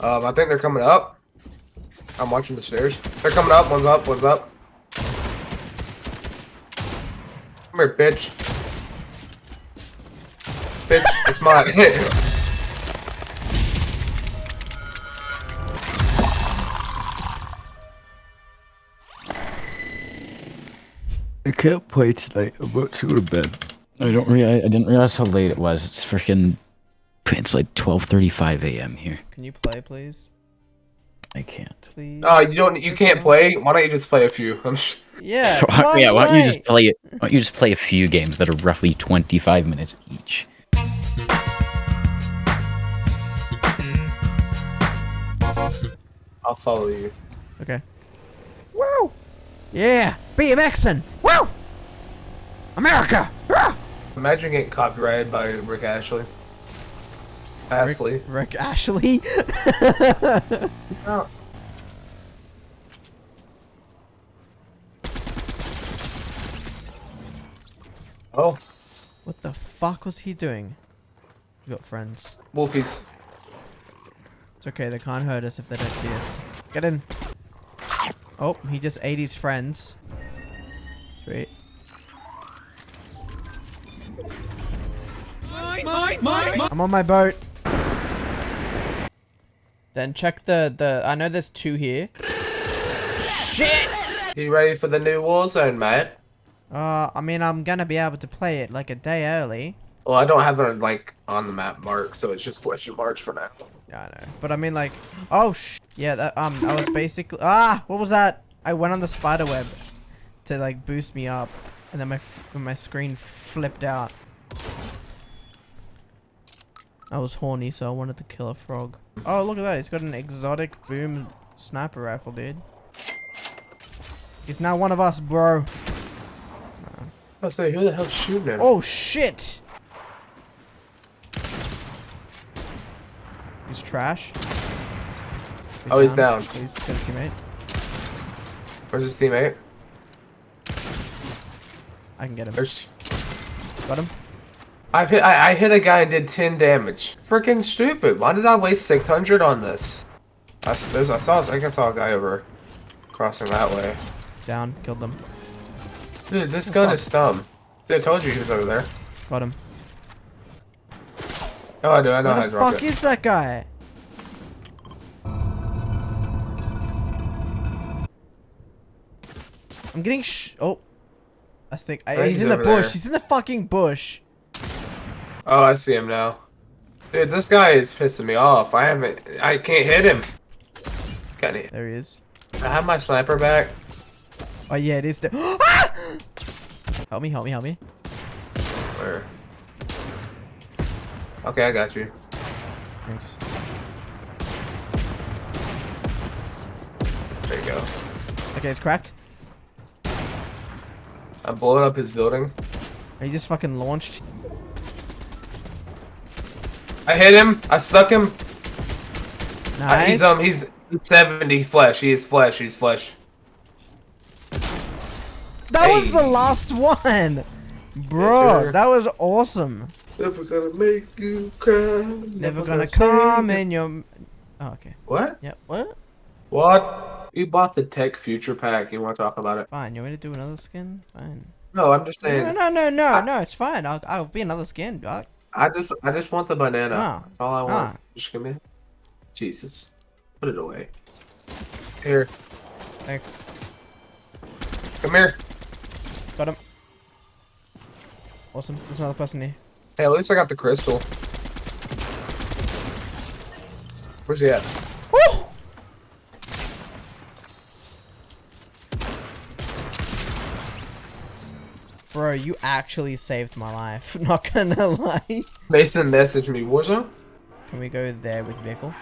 Um, I think they're coming up. I'm watching the stairs. They're coming up. One's up. One's up. Come here, bitch. Bitch, it's mine. I can't play tonight. I'm about to go to bed. I don't realize. I didn't realize how late it was. It's freaking. It's like 12:35 a.m. here. Can you play, please? I can't. Please. Oh, you don't. You can't play. Why don't you just play a few? I'm sh- Yeah. Why- yeah, why don't you just play. play it? Why don't you just play a few games that are roughly 25 minutes each? I'll follow you. Okay. Woo! Yeah, BMXing. Woo! America. Rah! Imagine getting copyrighted by Rick Astley. Ashley. Rick Astley. Oh. Oh, what the fuck was he doing? We got friends. Wolfies. It's okay, they can't hurt us if they don't see us. Get in. Oh, he just ate his friends. Sweet. I'm on my boat. Then check the the. I know there's two here. Shit. You ready for the new Warzone, mate? Uh, I mean, I'm gonna be able to play it like a day early. Well, I don't have it like on the map mark, so it's just question marks for now. Yeah, I know. But I mean, like, oh sh. Yeah, that, um, I was basically ah, what was that? I went on the spider web to like boost me up, and then my f my screen flipped out. I was horny, so I wanted to kill a frog. Oh, look at that! He's got an exotic boom sniper rifle, dude. He's now one of us, bro. I like, who the hell's shooting him? Oh shit! He's trash. Oh, he's down. He's got a teammate. Where's his teammate? I can get him. There's. Got him. I've hit. I, I hit a guy and did 10 damage. Freaking stupid. Why did I waste 600 on this? I, there's, I saw. I think I saw a guy over crossing that way. Down. Killed them. Dude, this gun fuck? is dumb. See, I told you he was over there. Got him. Oh, I do. I know how Where to the fuck is that guy? I'm getting sh- Oh. I think I, he's he's in the bush. there. He's in the fucking bush. Oh, I see him now. Dude, this guy is pissing me off. I haven't. I can't hit him. Got it. There he is. I have my sniper back. Oh yeah, it is. The- ah! Help me! Help me! Help me! Where? Okay, I got you. Thanks. There you go. Okay, it's cracked. I'm blowing up his building. He just fucking launched. I hit him. I stuck him. Uh, Nice. he's um. He's 70 flesh. He is flesh. He's flesh. That was the last one, bro. sir. that was awesome. Never gonna make you cry. Never gonna come in your. Oh, okay. What? Yep. What? What? You bought the Tech Future Pack. You want to talk about it? Fine. You want me to do another skin? Fine. No, I'm just saying. no, no, no, no. No, it's fine. I'll, I'll be another skin, dog. I just, I just want the banana. Ah. That's all I want. Ah. Just give me. Jesus. Put it away. Here. Thanks. Come here. Got him. Awesome. There's another person here. Hey, at least I got the crystal. Where's he at? Woo! Bro, you actually saved my life. Not gonna lie. Mason messaged me. Warzone? Can we go there with vehicle?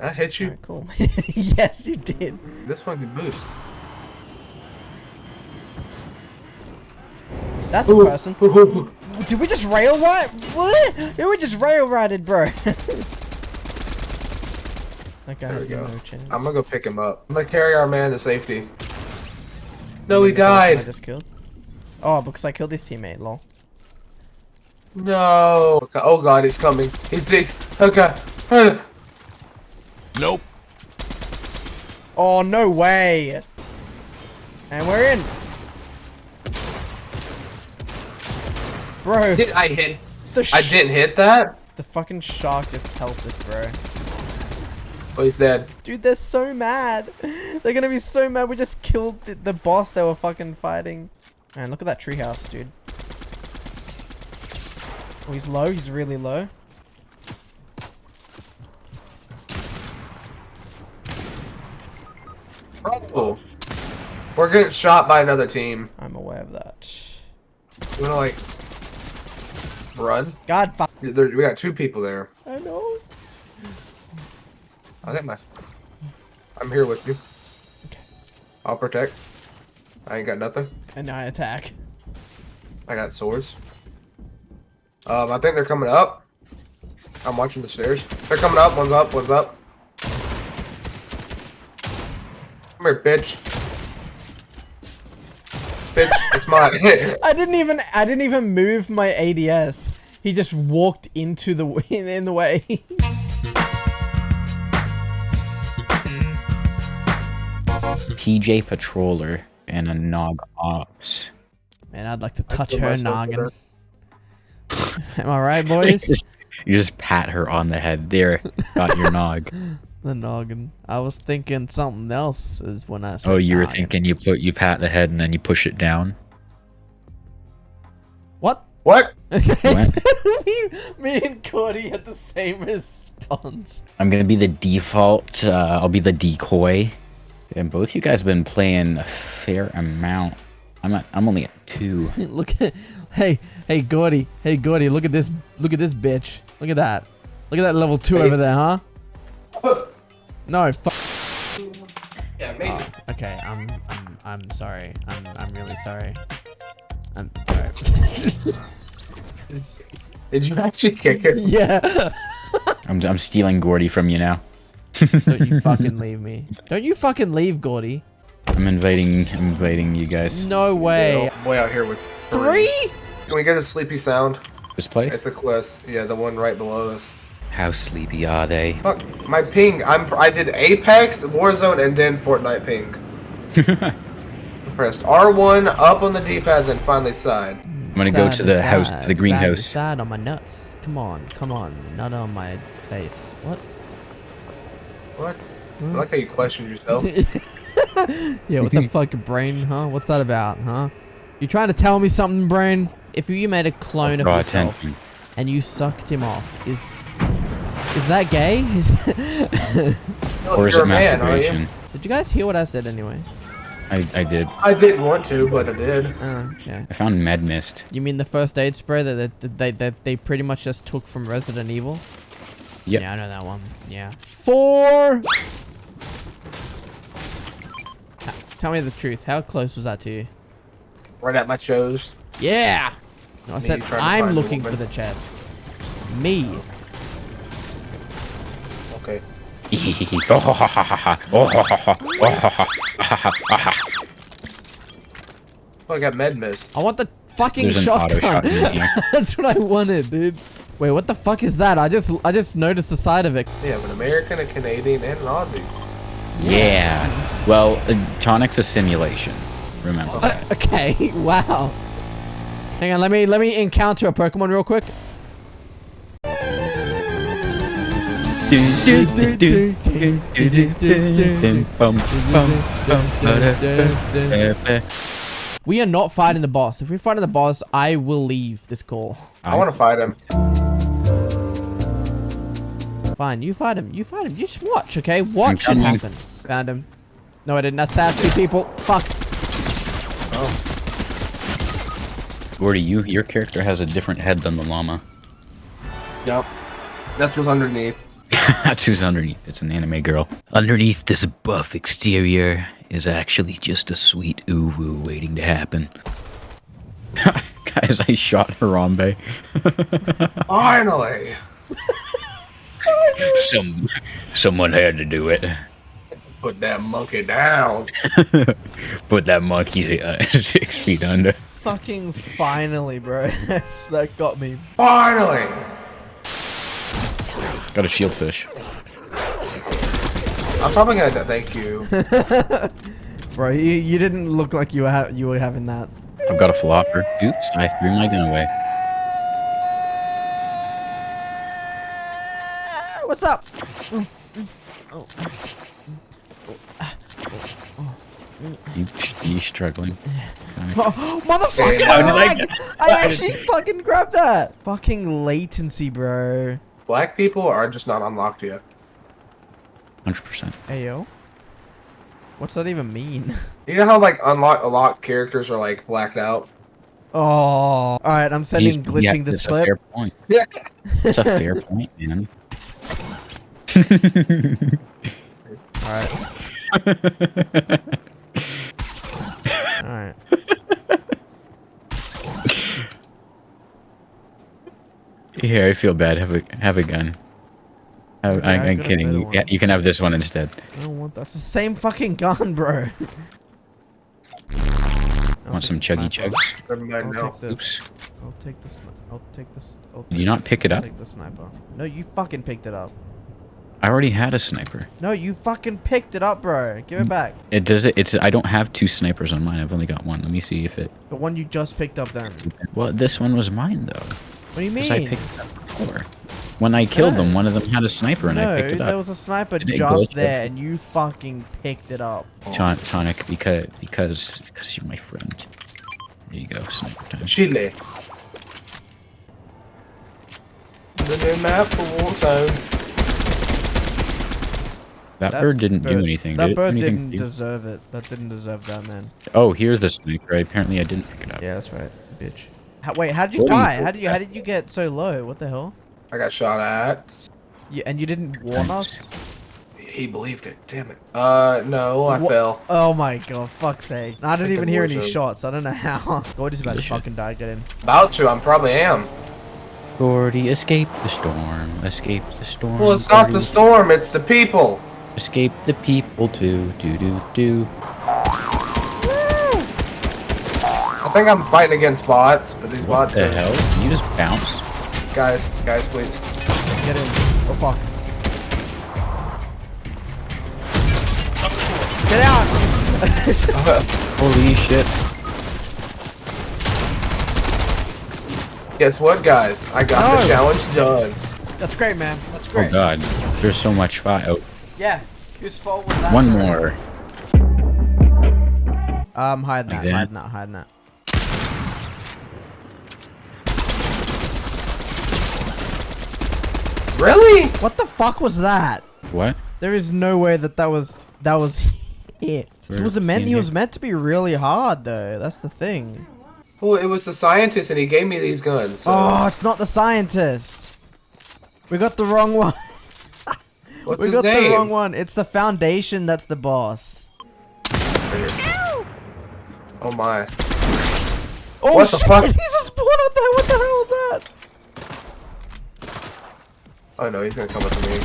I hit you. Alright, cool. yes, you did. This one can boost. That's a person. Did we just rail ride? What? Did we just rail rided, bro? okay, There we go. no chance. I'm gonna go pick him up. I'm gonna carry our man to safety. No, You he mean the person I died. just killed. Oh, because I killed his teammate. Lol. No. Oh god, he's coming. He's, he's okay. Nope. Oh, no way. And we're in. Bro, Did I hit? the, I didn't hit that. the fucking shark just helped us, bro. Oh, he's dead. Dude, they're so mad. They're gonna be so mad. We just killed the, the boss they were fucking fighting. Man, look at that treehouse, dude. Oh, he's low. He's really low. Oh, we're getting shot by another team. I'm aware of that. You wanna like run? God, fuck. We got two people there. I know. I think my. I'm here with you. Okay. I'll protect. I ain't got nothing. And now I attack. I got swords. Um, I think they're coming up. I'm watching the stairs. They're coming up. One's up. One's up. Come here, bitch. Bitch, it's mine. I didn't even. I didn't even move my ADS. He just walked into the in, in the way. PJ Patroller and a Nog Ops. Man, I'd like to touch her myself noggin. Am I right, boys? You just pat her on the head. There, got your nog. the noggin. I was thinking something else is when I said Oh, you were noggin. thinking you put you pat the head and then you push it down. What? what? me, me and Cody had the same response. I'm gonna be the default. Uh, I'll be the decoy. And both you guys have been playing a fair amount. I'm at, I'm only at two. look at, hey, hey, Gordy, hey, Gordy, look at this, look at this bitch. Look at that. Look at that level two over there, huh? No, fu- Yeah, maybe. oh, okay, I'm, I'm, I'm sorry. I'm, I'm really sorry. I'm sorry. Did you actually kick it? yeah. I'm I'm stealing Gordy from you now. Don't you fucking leave me. Don't you fucking leave, Gordy. I'm invading, I'm inviting you guys. No way. Way out here with Three? Can we get a sleepy sound? This place? It's a quest. Yeah, the one right below us. How sleepy are they? Fuck, my ping. I'm. I did Apex, Warzone, and then Fortnite ping. Pressed R1 up on the D-pad, then finally side. I'm gonna go to the house, to the greenhouse. Sad on my nuts. Come on, come on. Nut on my face. What? What? I like how you questioned yourself. Yeah, what the fuck, brain, huh? What's that about, huh? You trying to tell me something, brain? If you made a clone of yourself attention. and you sucked him off, is is that gay? Is Or is it a man, masturbation? Did you guys hear what I said anyway? I, I did. I didn't want to, but I did. Uh, yeah. I found med mist. You mean the first aid spray that that they, that they pretty much just took from Resident Evil? Yep. Yeah, I know that one. Yeah. Four. Tell me the truth. How close was that to you? Right at my shows. Yeah. No, I said you trying to I'm looking for the chest. Me. Okay. Oh, I got med mist. I want the fucking There's shotgun. shotgun. That's what I wanted, dude. Wait, what the fuck is that? I just I just noticed the side of it. Yeah, I'm an American, a Canadian, and an Aussie. Yeah. Well, uh, Tonic's a simulation. Remember that. Okay, wow. Hang on, let me let me encounter a Pokemon real quick. We are not fighting the boss. If we're fighting the boss, I will leave this call. I want to fight him. Fine, you fight him. You fight him. You just watch, okay? Watch it coming. happen. Found him. No, I didn't. That's sad. Two people. Fuck. Oh. Gordy, you your character has a different head than the llama. Yep. That's what's underneath. That's who's underneath. It's an anime girl. Underneath this buff exterior is actually just a sweet ooh woo waiting to happen. Guys, I shot Harambe. Finally! Some someone had to do it. Put that monkey down. Put that monkey uh, six feet under. Fucking finally, bro. that got me. Finally! Got a shield fish. I'm probably gonna thank you. Bro, you, you didn't look like you were ha you were having that. I've got a flopper. Oops, I threw my gun away. What's up? You, you struggling? Oh, motherfucker! Yeah, did I I, actually fucking grabbed that. Fucking latency, bro. Black people are just not unlocked yet. 100%. Hey yo. What's that even mean? You know how like unlock unlocked characters are like blacked out? Oh, all right. I'm sending He's- glitching yeah, this it's a clip. fair point. Yeah. It's a fair point, man. All right. All right. Here, I feel bad. Have a have a gun. Have, Okay, I'm, I I'm kidding. You, yeah, you can have this one instead. I don't want that's the same fucking gun, bro. I'll Want some the chuggy chugs? Never mind I'll now. take the. Oops. I'll take this. I'll take this. I'll Did you not pick it I'll up? take the sniper. No, you fucking picked it up. I already had a sniper. No, you fucking picked it up, bro. Give Mm. it back. It does it. It's. I don't have two snipers on mine. I've only got one. Let me see if it. The one you just picked up then. Well, this one was mine though. What do you 'cause I mean? picked it up before. When I killed them, one of them had a sniper and I picked it up. there was a sniper Did it just glitch? there, and you fucking picked it up. Ton- Tonic, because because because you're my friend. There you go, sniper time. Chile. The new map for Warzone. That, bird didn't do anything. That did bird Anything didn't to deserve it. That didn't deserve that, man. Oh, here's the sniper. Apparently, I didn't pick it up. Yeah, that's right, bitch. How, wait, how did you Holy die? How did you how did you get so low? What the hell? I got shot at. You, and you didn't warn us? He believed it. Damn it. Uh, no, I Wha- fell. Oh my god, fuck's sake. I didn't Like even hear any zone. shots. I don't know how. Gordy's about to fucking die. Get in. About to. I'm probably am. Gordy, escape the storm. Escape the storm. Well, it's not the storm. It's the people. Escape the people too. Do do do. I think I'm fighting against bots, but these What bots the are hell? Can you just bounce? guys. Guys, please. Get in. Oh fuck. Get out! Holy shit! Guess what, guys? I got No. the challenge done. That's great, man. That's great. Oh great. god, there's so much fire. Oh, yeah. Whose fault was that? one more. Um, hiding that, Like that? hiding that, hiding that. Really? What the fuck was that? What? There is no way that that was that was it. He Where- was meant. in He was meant to be really hard though. That's the thing. Well, it was the scientist, and he gave me these guns. So. Oh, it's not the scientist. We got the wrong one. What's we his got name? the wrong one. It's the foundation that's the boss. Oh my. Oh What the fuck? He's a spawn up there. What the hell is that? Oh no, he's gonna come up to me.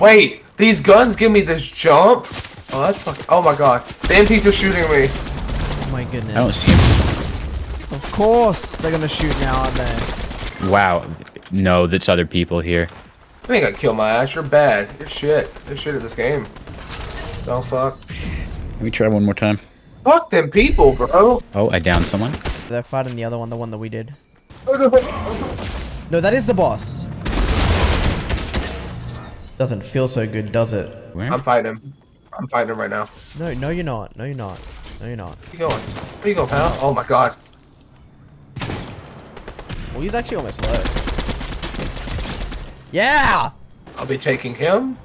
Wait, these guns give me this jump? Oh, that's fucking. Oh my god. The MPs are shooting me. Oh my goodness. I don't see him. Of course they're gonna shoot now, aren't they? Wow. No, that's other people here. You ain't gonna kill my ass. You're bad. You're shit. You're shit at this game. Don't fuck. Let me try one more time. Fuck them people, bro. Oh, I downed someone. They're fighting the other one, the one that we did. No, that is the boss. Doesn't feel so good, does it? Where? I'm fighting him. I'm fighting him right now. No, no, you're not. No, you're not. No, you're not. Where you going? Where you going, pal? Oh my god. Well, he's actually almost low. Yeah! I'll be taking him.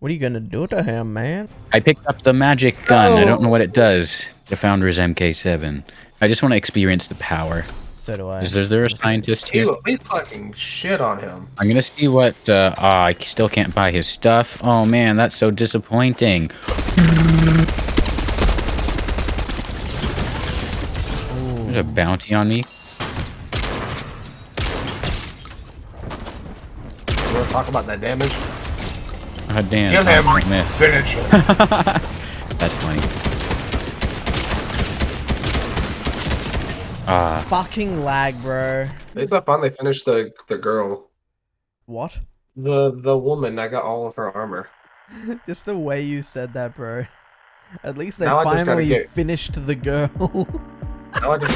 What are you gonna do to him, man? I picked up the magic gun. I don't Oh. know what it does. The Founder's MK7. I just want to experience the power. So do I. Is there, is there a scientist He here? will be fucking shit on him. I'm gonna see what. Uh, ah, I still can't buy his stuff. Oh man, that's so disappointing. There's a bounty on me. You wanna talk about that damage? Oh damn, Kill Tom him. miss. Finish him. That's funny. Ah, Fucking lag, bro. At least I finally finished the the girl. What? The the woman, I got all of her armor. Just the way you said that, bro. At least I Now I just gotta finally get- finished the girl. Now I just